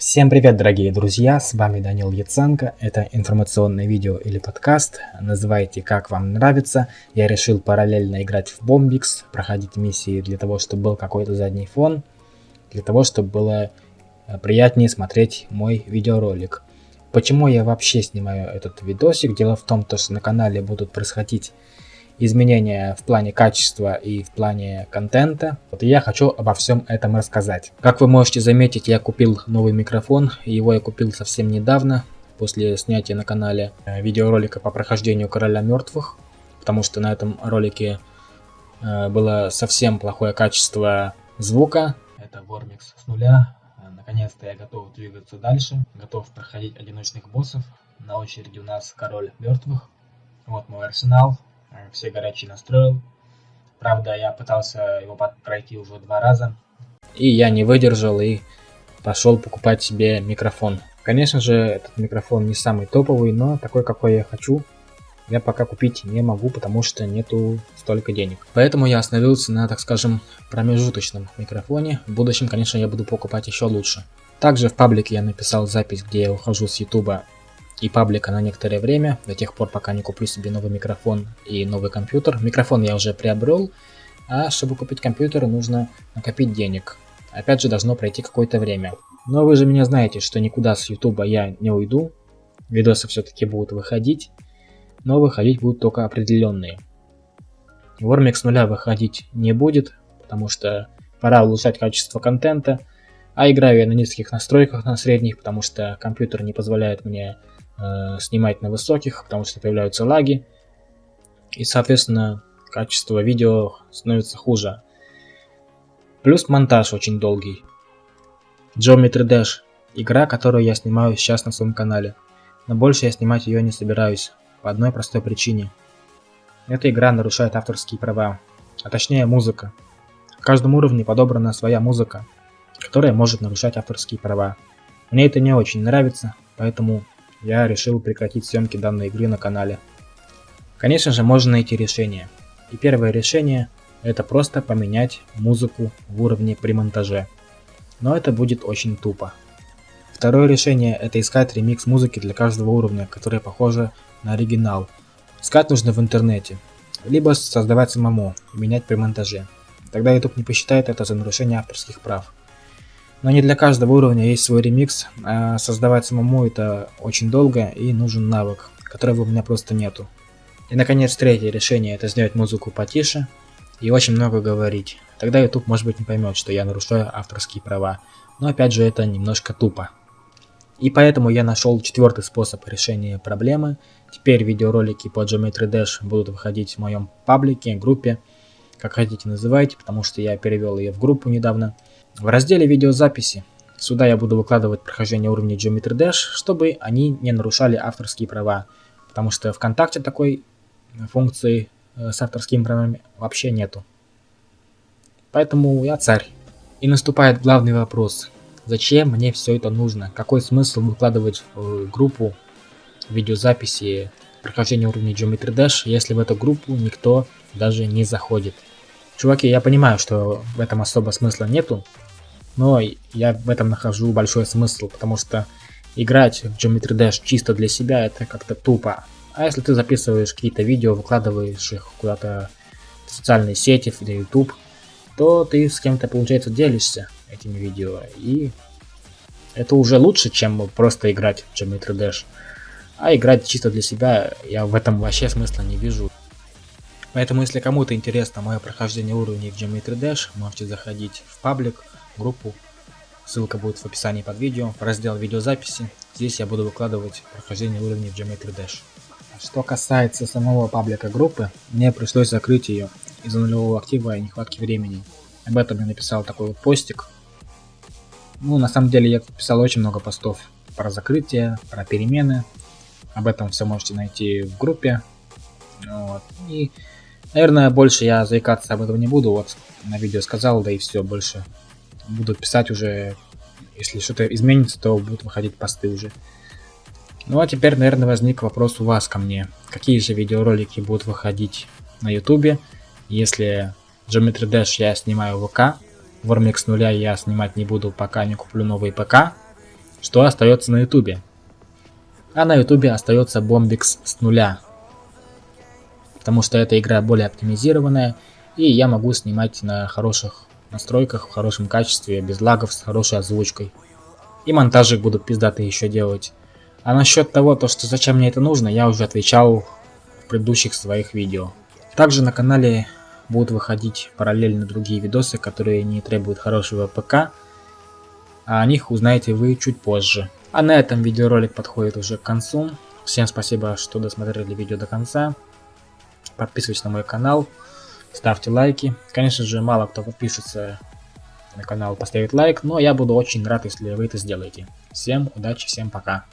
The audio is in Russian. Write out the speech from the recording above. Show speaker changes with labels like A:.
A: Всем привет, дорогие друзья, с вами Данил Яценко, это информационное видео или подкаст, называйте как вам нравится. Я решил параллельно играть в Bombix, проходить миссии для того, чтобы был какой-то задний фон, для того, чтобы было э, приятнее смотреть мой видеоролик. Почему я вообще снимаю этот видосик? Дело в том, что на канале будут происходить изменения в плане качества и в плане контента. Вот я хочу обо всем этом рассказать. Как вы можете заметить, я купил новый микрофон. Его я купил совсем недавно, после снятия на канале э, видеоролика по прохождению Короля Мертвых. Потому что на этом ролике э, было совсем плохое качество звука. Это Вормикс с нуля. Э, наконец-то я готов двигаться дальше. Готов проходить одиночных боссов. На очереди у нас Король Мертвых. Вот мой арсенал все горячие настроил. Правда, я пытался его пройти уже два раза. И я не выдержал и пошел покупать себе микрофон. Конечно же, этот микрофон не самый топовый, но такой, какой я хочу, я пока купить не могу, потому что нету столько денег. Поэтому я остановился на, так скажем, промежуточном микрофоне. В будущем, конечно, я буду покупать еще лучше. Также в паблике я написал запись, где я ухожу с ютуба и паблика на некоторое время, до тех пор, пока не куплю себе новый микрофон и новый компьютер. Микрофон я уже приобрел, а чтобы купить компьютер, нужно накопить денег. Опять же, должно пройти какое-то время. Но вы же меня знаете, что никуда с ютуба я не уйду. Видосы все-таки будут выходить, но выходить будут только определенные. Вормик с нуля выходить не будет, потому что пора улучшать качество контента, а играю я на низких настройках, на средних, потому что компьютер не позволяет мне э, снимать на высоких, потому что появляются лаги. И, соответственно, качество видео становится хуже. Плюс монтаж очень долгий. Geometry Dash. Игра, которую я снимаю сейчас на своем канале. Но больше я снимать ее не собираюсь. По одной простой причине. Эта игра нарушает авторские права. А точнее музыка. В каждом уровне подобрана своя музыка, которая может нарушать авторские права. Мне это не очень нравится, поэтому я решил прекратить съемки данной игры на канале. Конечно же, можно найти решение. И первое решение – это просто поменять музыку в уровне при монтаже. Но это будет очень тупо. Второе решение – это искать ремикс музыки для каждого уровня, которая похожа на оригинал. Искать нужно в интернете. Либо создавать самому и менять при монтаже. Тогда YouTube не посчитает это за нарушение авторских прав. Но не для каждого уровня есть свой ремикс, а создавать самому это очень долго и нужен навык, которого у меня просто нету. И наконец третье решение это сделать музыку потише и очень много говорить. Тогда YouTube может быть не поймет, что я нарушаю авторские права. Но опять же это немножко тупо. И поэтому я нашел четвертый способ решения проблемы. Теперь видеоролики по Geometry Dash будут выходить в моем паблике, группе, как хотите называйте, потому что я перевел ее в группу недавно. В разделе видеозаписи сюда я буду выкладывать прохождение уровней Geometry Dash, чтобы они не нарушали авторские права, потому что ВКонтакте такой функции э, с авторскими правами вообще нету. Поэтому я царь. И наступает главный вопрос. Зачем мне все это нужно? Какой смысл выкладывать в группу видеозаписи прохождения уровней Geometry Dash, если в эту группу никто даже не заходит? Чуваки, я понимаю, что в этом особо смысла нету, но я в этом нахожу большой смысл, потому что играть в Geometry Dash чисто для себя это как-то тупо. А если ты записываешь какие-то видео, выкладываешь их куда-то в социальные сети, в YouTube, то ты с кем-то, получается, делишься этими видео. И это уже лучше, чем просто играть в Geometry Dash. А играть чисто для себя, я в этом вообще смысла не вижу. Поэтому, если кому-то интересно мое прохождение уровней в Geometry Dash, можете заходить в паблик, группу. Ссылка будет в описании под видео, в раздел видеозаписи. Здесь я буду выкладывать прохождение уровней в Geometry Dash. Что касается самого паблика группы, мне пришлось закрыть ее из-за нулевого актива и нехватки времени. Об этом я написал такой вот постик. Ну, на самом деле я писал очень много постов про закрытие, про перемены. Об этом все можете найти в группе. Вот. И Наверное, больше я заикаться об этом не буду. Вот на видео сказал, да и все, больше буду писать уже. Если что-то изменится, то будут выходить посты уже. Ну а теперь, наверное, возник вопрос у вас ко мне. Какие же видеоролики будут выходить на ютубе, если Geometry Dash я снимаю в ВК, Warmix нуля я снимать не буду, пока не куплю новый ПК. что остается на ютубе. А на ютубе остается Bombix с нуля. Потому что эта игра более оптимизированная, и я могу снимать на хороших настройках, в хорошем качестве, без лагов, с хорошей озвучкой. И монтажик будут пиздатые еще делать. А насчет того, то, что зачем мне это нужно, я уже отвечал в предыдущих своих видео. Также на канале будут выходить параллельно другие видосы, которые не требуют хорошего ПК, а о них узнаете вы чуть позже. А на этом видеоролик подходит уже к концу. Всем спасибо, что досмотрели видео до конца. Подписывайтесь на мой канал, ставьте лайки. Конечно же, мало кто подпишется на канал, поставит лайк, но я буду очень рад, если вы это сделаете. Всем удачи, всем пока.